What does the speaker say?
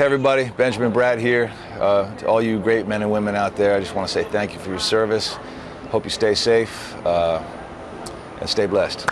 Hey everybody, Benjamin Brad here. Uh, to all you great men and women out there, I just want to say thank you for your service. Hope you stay safe uh, and stay blessed.